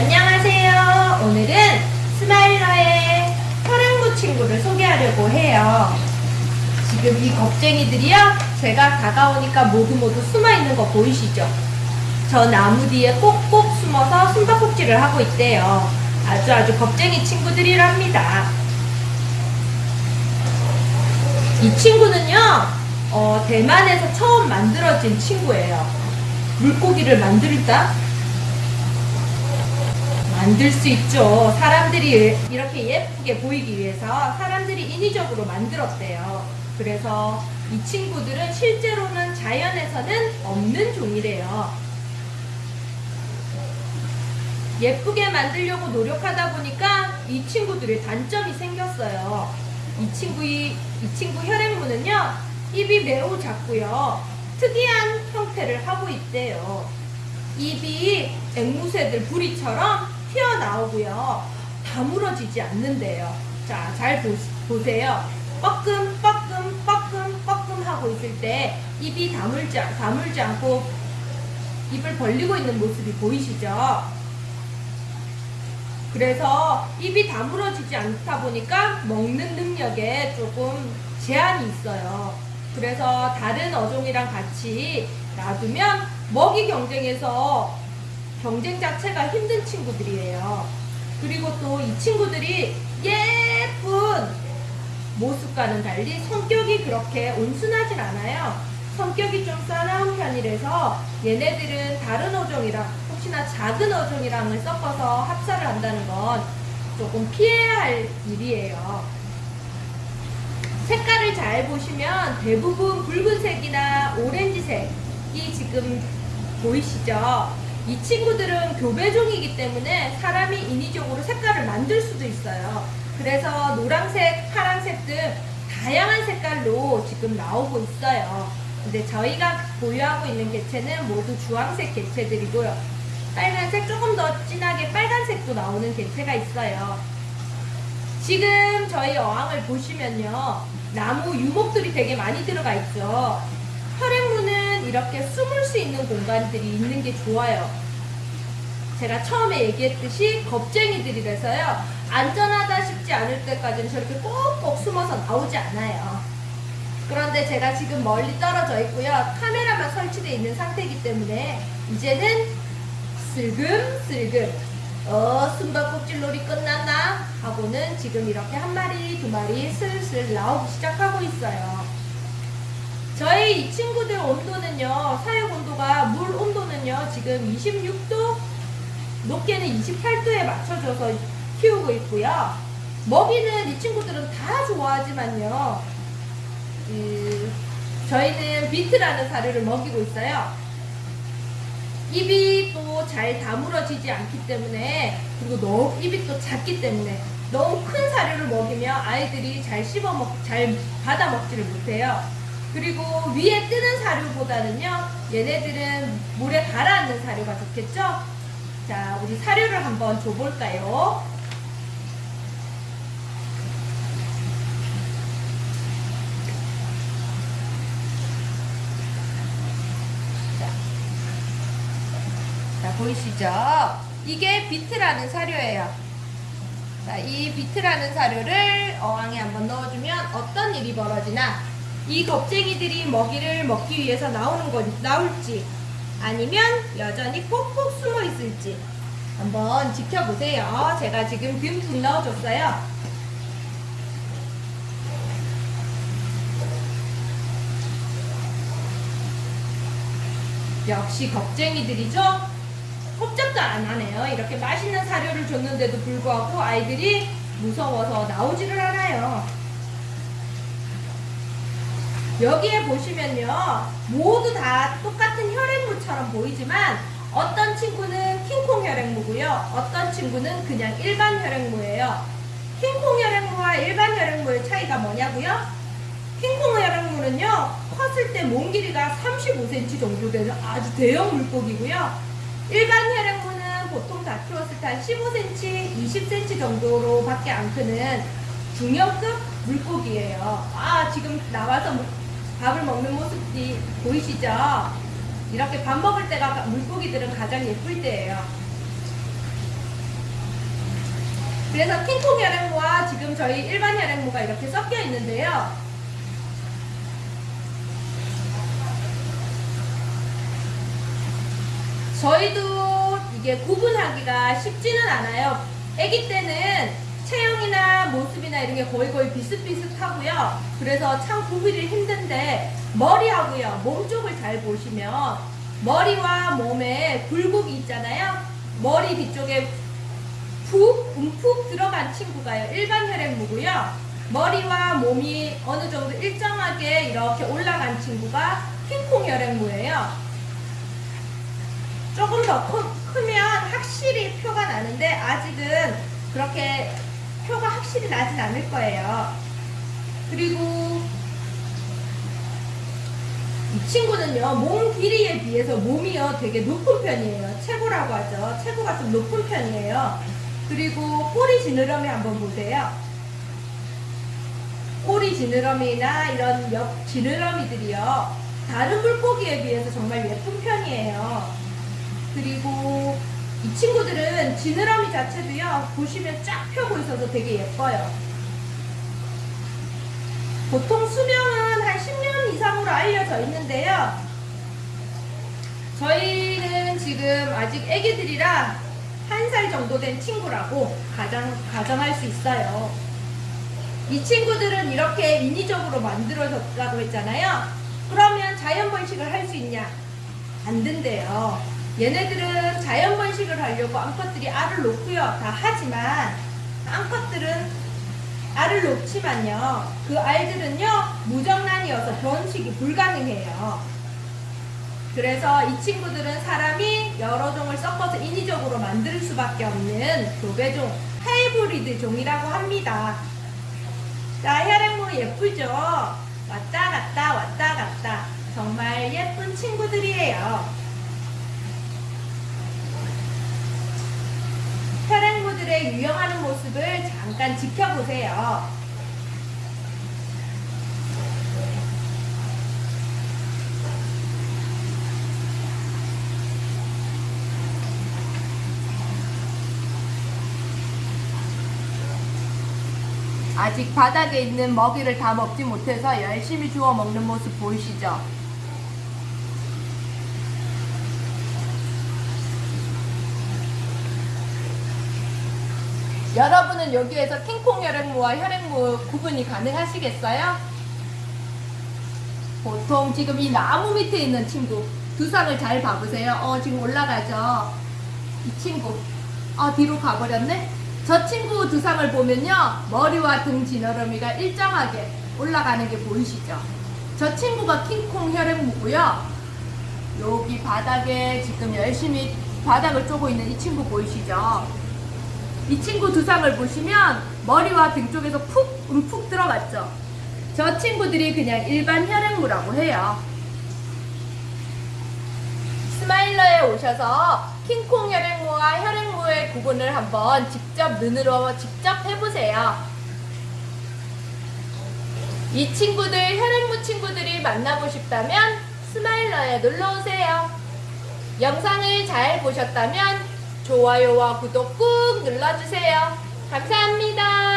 안녕하세요. 오늘은 스마일러의 혈액무 친구를 소개하려고 해요. 지금 이 겁쟁이들이요. 제가 다가오니까 모두 모두 숨어 있는 거 보이시죠? 저 나무 뒤에 꼭꼭 숨어서 숨바꼭질을 하고 있대요. 아주 아주 겁쟁이 친구들이랍니다. 이 친구는요, 어, 대만에서 처음 만들어진 친구예요. 물고기를 만들다? 만들 수 있죠. 사람들이 이렇게 예쁘게 보이기 위해서 사람들이 인위적으로 만들었대요. 그래서 이 친구들은 실제로는 자연에서는 없는 종이래요. 예쁘게 만들려고 노력하다 보니까 이 친구들의 단점이 생겼어요. 이 친구 이, 이 친구 혈액무는요 입이 매우 작고요 특이한 형태를 하고 있대요. 입이 앵무새들 부리처럼 튀어나오고요 다물어지지 않는데요. 자, 잘 보, 보세요. 뻐끔 뻐끔 뻐끔 뻐끔 하고 있을 때 입이 다물지, 다물지 않고 입을 벌리고 있는 모습이 보이시죠? 그래서 입이 다물어지지 않다 보니까 먹는 능력에 조금 제한이 있어요. 그래서 다른 어종이랑 같이 놔두면 먹이 경쟁에서 경쟁 자체가 힘든 친구들이에요. 그리고 또 이 친구들이 예쁜 모습과는 달리 성격이 그렇게 온순하진 않아요. 성격이 좀 싸나운 편이라서 얘네들은 다른 어종이랑 혹시나 작은 어종이랑을 섞어서 합사를 한다는 건 조금 피해야 할 일이에요. 색깔을 잘 보시면 대부분 붉은색이나 오렌지색이 지금 보이시죠? 이 친구들은 교배종이기 때문에 사람이 인위적으로 색깔을 만들 수도 있어요. 그래서 노란색, 파란색 등 다양한 색깔로 지금 나오고 있어요. 근데 저희가 보유하고 있는 개체는 모두 주황색 개체들이고요. 빨간색 조금 더 진하게 빨간색도 나오는 개체가 있어요. 지금 저희 어항을 보시면요. 나무 유목들이 되게 많이 들어가 있죠. 이렇게 숨을 수 있는 공간들이 있는 게 좋아요. 제가 처음에 얘기했듯이 겁쟁이들이라서요. 안전하다 싶지 않을 때까지는 저렇게 꼭꼭 숨어서 나오지 않아요. 그런데 제가 지금 멀리 떨어져 있고요. 카메라만 설치되어 있는 상태이기 때문에 이제는 슬금슬금 어 숨바꼭질 놀이 끝났나? 하고는 지금 이렇게 한 마리 두 마리 슬슬 나오기 시작하고 있어요. 저희 이 친구들 온도는요. 사육 온도가 물 온도는요. 지금 26도 높게는 28도에 맞춰줘서 키우고 있고요. 먹이는 이 친구들은 다 좋아하지만요. 그, 저희는 비트라는 사료를 먹이고 있어요. 입이 또 잘 다물어지지 않기 때문에 그리고 너무 입이 또 작기 때문에 너무 큰 사료를 먹이면 아이들이 잘 씹어 먹, 잘 받아 먹지를 못해요. 그리고 위에 뜨는 사료보다는요, 얘네들은 물에 가라앉는 사료가 좋겠죠? 자, 우리 사료를 한번 줘볼까요? 자, 보이시죠? 이게 비트라는 사료예요. 자, 이 비트라는 사료를 어항에 한번 넣어주면 어떤 일이 벌어지나 이 겁쟁이들이 먹이를 먹기 위해서 나오는 건 나올지 아니면 여전히 꼭꼭 숨어 있을지 한번 지켜보세요. 제가 지금 듬뿍 넣어줬어요. 역시 겁쟁이들이죠? 꼼짝도 안 하네요. 이렇게 맛있는 사료를 줬는데도 불구하고 아이들이 무서워서 나오지를 않아요. 여기에 보시면요. 모두 다 똑같은 혈액무처럼 보이지만 어떤 친구는 킹콩 혈액무고요. 어떤 친구는 그냥 일반 혈액무예요. 킹콩 혈액무와 일반 혈액무의 차이가 뭐냐고요? 킹콩 혈액무는요. 컸을 때 몸 길이가 35cm 정도 되는 아주 대형 물고기고요. 일반 혈액무는 보통 다 키웠을 때 한 15cm, 20cm 정도로 밖에 안 크는 중형급 물고기예요. 아, 지금 나와서 밥을 먹는 모습이 보이시죠? 이렇게 밥 먹을 때가 물고기들은 가장 예쁠 때예요. 그래서 킹콩 혈액무와 지금 저희 일반 혈액무가 이렇게 섞여 있는데요. 저희도 이게 구분하기가 쉽지는 않아요. 아기 때는 체형이나 모습이나 이런 게 거의 거의 비슷비슷하고요. 그래서 참 구분이 힘든데 머리하고요. 몸 쪽을 잘 보시면 머리와 몸에 굴곡이 있잖아요. 머리 뒤쪽에 푹 움푹 들어간 친구가요. 일반 혈액무고요. 머리와 몸이 어느 정도 일정하게 이렇게 올라간 친구가 킹콩 혈액무예요. 조금 더 크, 크면 확실히 표가 나는데 아직은 그렇게 표가 확실히 나진 않을 거예요. 그리고 이 친구는요, 몸 길이에 비해서 몸이요 되게 높은 편이에요. 최고라고 하죠. 체구가 좀 높은 편이에요. 그리고 꼬리 지느러미 한번 보세요. 꼬리 지느러미나 이런 옆 지느러미들이요. 다른 물고기에 비해서 정말 예쁜 편이에요. 그리고 이 친구들은 지느러미 자체도요, 보시면 쫙 펴고 있어서 되게 예뻐요. 보통 수명은 한 10년 이상으로 알려져 있는데요. 저희는 지금 아직 애기들이라 한 살 정도 된 친구라고 가정, 가정할 수 있어요. 이 친구들은 이렇게 인위적으로 만들어졌다고 했잖아요. 그러면 자연 번식을 할 수 있냐? 안 된대요. 얘네들은 자연 번식을 하려고 암컷들이 알을 놓고요. 다 하지만 암컷들은 알을 놓지만요. 그 알들은요. 무정란이어서 번식이 불가능해요. 그래서 이 친구들은 사람이 여러 종을 섞어서 인위적으로 만들 수밖에 없는 교배종, 하이브리드 종이라고 합니다. 자, 혈액모 예쁘죠? 왔다 갔다 왔다 갔다. 정말 예쁜 친구들이에요. 혈액모들의 유영하는 모습을 잠깐 지켜보세요. 아직 바닥에 있는 먹이를 다 먹지 못해서 열심히 주워 먹는 모습 보이시죠? 여러분은 여기에서 킹콩 혈액무와 혈액무 구분이 가능하시겠어요? 보통 지금 이 나무 밑에 있는 친구 두상을 잘 봐보세요. 어 지금 올라가죠. 이 친구 어 뒤로 가버렸네. 저 친구 두상을 보면요 머리와 등 지느러미가 일정하게 올라가는 게 보이시죠? 저 친구가 킹콩 혈액무고요. 여기 바닥에 지금 열심히 바닥을 쪼고 있는 이 친구 보이시죠? 이 친구 두상을 보시면 머리와 등 쪽에서 푹 움푹 들어갔죠. 저 친구들이 그냥 일반 혈액무라고 해요. 스마일러에 오셔서 킹콩 혈액무와 혈액무의 구분을 한번 직접 눈으로 직접 해보세요. 이 친구들 혈액무 친구들이 만나고 싶다면 스마일러에 놀러오세요. 영상을 잘 보셨다면 좋아요와 구독 꾹 눌러주세요. 감사합니다.